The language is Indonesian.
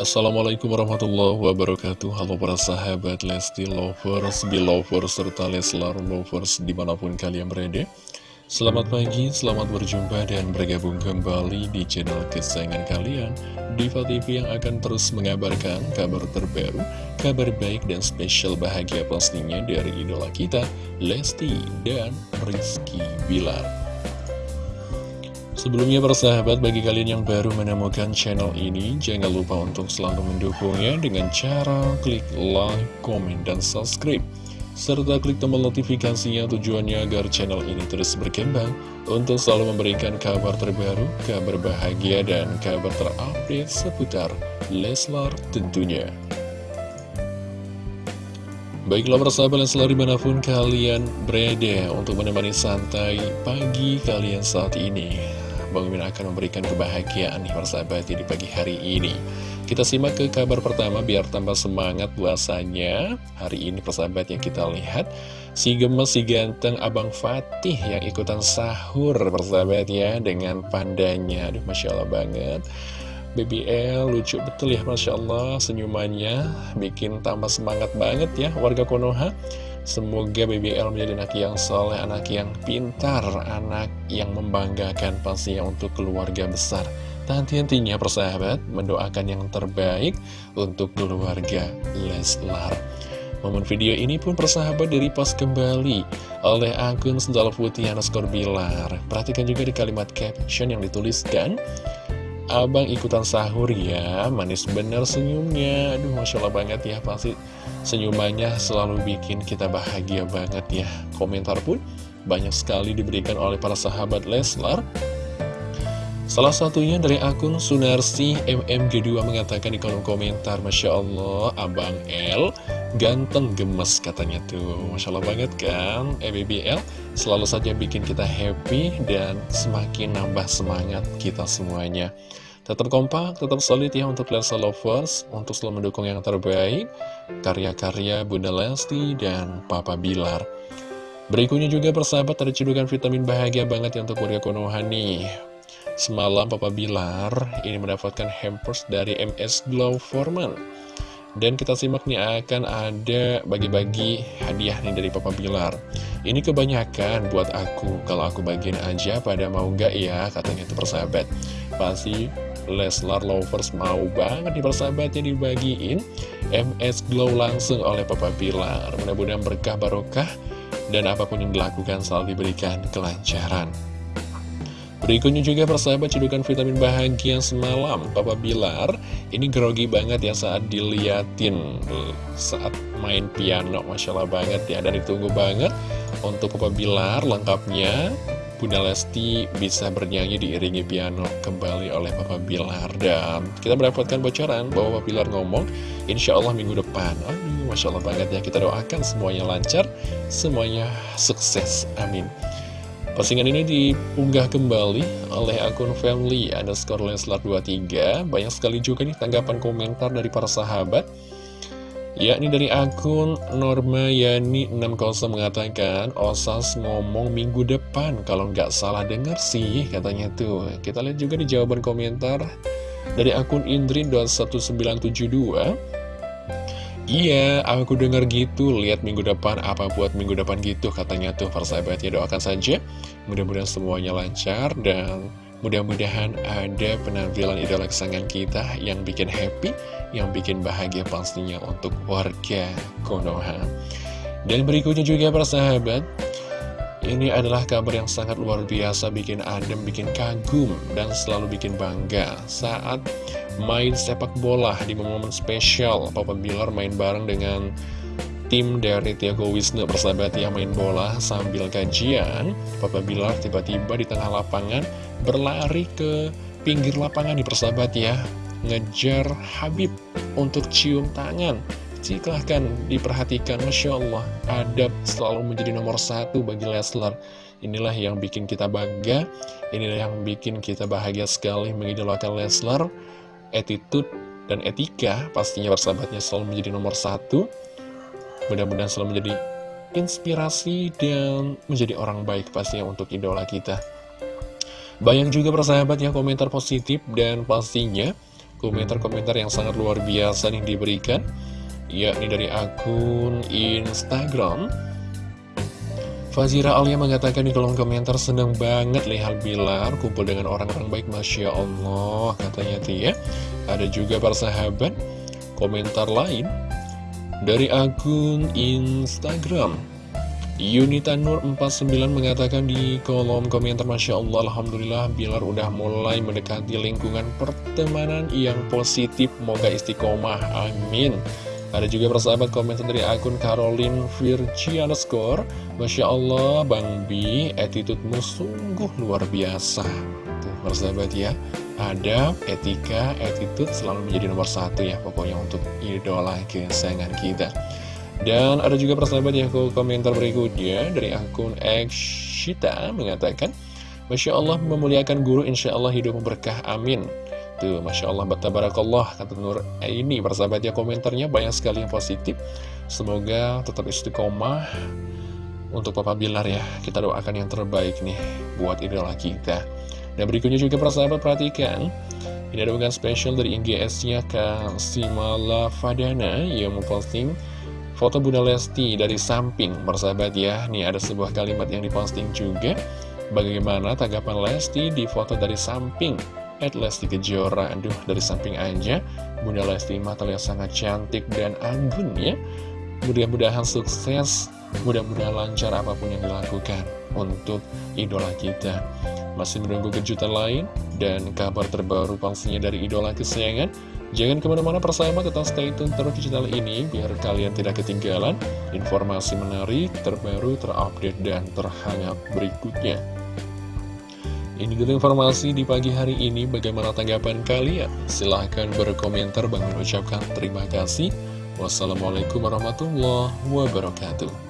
Assalamualaikum warahmatullahi wabarakatuh. Halo para sahabat Lesti Lovers, Belovers, serta Leslar Lovers di mana pun kalian berada. Selamat pagi, selamat berjumpa dan bergabung kembali di channel kesayangan kalian Diva TV yang akan terus mengabarkan kabar terbaru, kabar baik dan spesial bahagia pastinya dari idola kita Lesti dan Rizky Bilar Sebelumnya persahabat bagi kalian yang baru menemukan channel ini Jangan lupa untuk selalu mendukungnya dengan cara klik like, komen, dan subscribe. Serta klik tombol notifikasinya tujuannya agar channel ini terus berkembang Untuk selalu memberikan kabar terbaru, kabar bahagia, dan kabar terupdate seputar Leslar tentunya. Baiklah persahabat selalu di mana pun kalian berada untuk menemani santai pagi kalian saat ini Bang Mimin akan memberikan kebahagiaan nih persahabat di pagi hari ini. Kita simak ke kabar pertama biar tambah semangat puasanya. Hari ini persahabat yang kita lihat Si gemes, si ganteng Abang Fatih yang ikutan sahur persahabat ya Dengan pandanya. Aduh Masya Allah banget. BBL lucu betul ya Masya Allah senyumannya. Bikin tambah semangat banget ya warga Konoha Semoga BBL menjadi anak yang soleh, anak yang pintar, anak yang membanggakan pastinya untuk keluarga besar. Dan henti-hentinya persahabat, mendoakan yang terbaik untuk keluarga Leslar. Momen video ini pun persahabat pas kembali oleh akun Sendal Putih underscore Bilar. Perhatikan juga di kalimat caption yang dituliskan, Abang ikutan sahur ya, manis bener senyumnya. Aduh, Masya Allah banget ya, pasti senyumannya selalu bikin kita bahagia banget ya. Komentar pun banyak sekali diberikan oleh para sahabat Leslar. Salah satunya dari akun Sunarsi MMG2 mengatakan di kolom komentar, Masya Allah, Abang L ganteng gemes katanya tuh. Masya Allah banget kan, EBBL selalu saja bikin kita happy dan semakin nambah semangat kita semuanya. Tetap kompak, tetap solid ya untuk Lensa Lovers, untuk selalu mendukung yang terbaik, karya-karya Bunda Lesti dan Papa Bilar. Berikutnya juga persahabat ada cedukan vitamin bahagia banget ya untuk warga Konoha nih. Semalam Papa Bilar ini mendapatkan hampers dari MS Glow Foreman. Dan kita simak nih akan ada bagi-bagi hadiah nih dari Papa Bilar. Ini kebanyakan buat aku Kalau aku bagian aja pada mau nggak ya Katanya itu persahabat. Pasti Leslar Lovers mau banget nih persahabatnya dibagiin MS Glow langsung oleh Papa Pilar Mudah-mudahan berkah barokah dan apa pun yang dilakukan selalu diberikan kelancaran Berikutnya juga persahabat cedukan vitamin bahagia semalam. Papa Bilar ini grogi banget ya saat diliatin. Saat main piano Masya Allah banget ya Dan ditunggu banget. Untuk Papa Bilar lengkapnya Bunda Lesti bisa bernyanyi diiringi piano kembali oleh Papa Bilar. Dan kita mendapatkan bocoran bahwa Papa Bilar ngomong Insya Allah minggu depan. Aduh, Masya Allah banget ya Kita doakan semuanya lancar Semuanya sukses, amin Postingan ini diunggah kembali oleh akun family underscore Leslar 23 Banyak sekali juga nih tanggapan komentar dari para sahabat. Yakni dari akun Norma Yani 60 mengatakan Osas ngomong minggu depan kalau nggak salah denger sih katanya tuh. Kita lihat juga di jawaban komentar dari akun Indri.1972 Iya, aku dengar gitu, lihat minggu depan, apa buat minggu depan gitu, katanya tuh, persahabat ya, doakan saja, mudah-mudahan semuanya lancar, dan Mudah-mudahan ada penampilan idola kesayangan kita yang bikin happy, yang bikin bahagia pastinya untuk warga Konoha. Dan berikutnya juga para sahabat, ini adalah kabar yang sangat luar biasa, bikin adem, bikin kagum, dan selalu bikin bangga saat main sepak bola di momen spesial. Papa Bilar main bareng dengan tim dari Tiago Wisnu persahabat yang main bola sambil kajian Papa Bilar tiba-tiba di tengah lapangan berlari ke pinggir lapangan di persahabat ya. Ngejar Habib untuk cium tangan silahkan diperhatikan. Masya Allah adab selalu menjadi nomor satu bagi Leslar. Inilah yang bikin kita bangga inilah yang bikin kita bahagia sekali mengidolakan Leslar. Attitude dan etika pastinya persahabatnya selalu menjadi nomor satu. Mudah-mudahan selalu menjadi inspirasi dan menjadi orang baik pastinya untuk idola kita. Banyak juga persahabat yang komentar positif dan pastinya komentar-komentar yang sangat luar biasa nih diberikan yakni dari akun Instagram. Fazira Alia mengatakan di kolom komentar senang banget lihat Bilar kumpul dengan orang-orang baik Masya Allah katanya Tia ada juga para sahabat komentar lain dari akun Instagram. Yunita Nur 49 mengatakan di kolom komentar Masya Allah Alhamdulillah Bilar udah mulai mendekati lingkungan pertemanan yang positif. Moga istiqomah Amin Ada juga persahabat komentar dari akun Caroline Virgiana Score Masya Allah Bang Bi attitude-mu sungguh luar biasa. Tuh persahabat ya Ada etika, attitude selalu menjadi nomor satu ya Pokoknya untuk idola kesayangan kita. Dan ada juga persahabat yang ke komentar berikutnya dari akun Ekshita mengatakan Masya Allah memuliakan guru insya Allah hidup berkah amin Tuh Masya Allah batabarakallah kata Nur. Ini persahabat ya komentarnya banyak sekali yang positif. Semoga tetap istiqomah untuk Papa Bilar ya. Kita doakan yang terbaik nih buat idola kita. Dan berikutnya juga persahabat perhatikan. Ini ada bukan spesial dari IGS-nya Kak Simala Fadana yang memposting Foto Bunda Lesti dari samping, persahabat ya. Nih ada sebuah kalimat yang diposting juga. Bagaimana tanggapan Lesti di foto dari samping? At Lesti Kejora, aduh dari samping aja. Bunda Lesti mah terlihat sangat cantik dan anggun ya. Mudah-mudahan sukses, mudah-mudahan lancar apa pun yang dilakukan untuk idola kita. Masih menunggu kejutan lain dan kabar terbaru pastinya dari idola kesayangan. Jangan ke mana-mana persahabat, tetap stay tune terus di channel ini biar kalian tidak ketinggalan informasi menarik, terbaru, terupdate, dan terhangat berikutnya. Ini dulu informasi di pagi hari ini, bagaimana tanggapan kalian? Silahkan berkomentar, Bang mengucapkan terima kasih. Wassalamualaikum warahmatullahi wabarakatuh.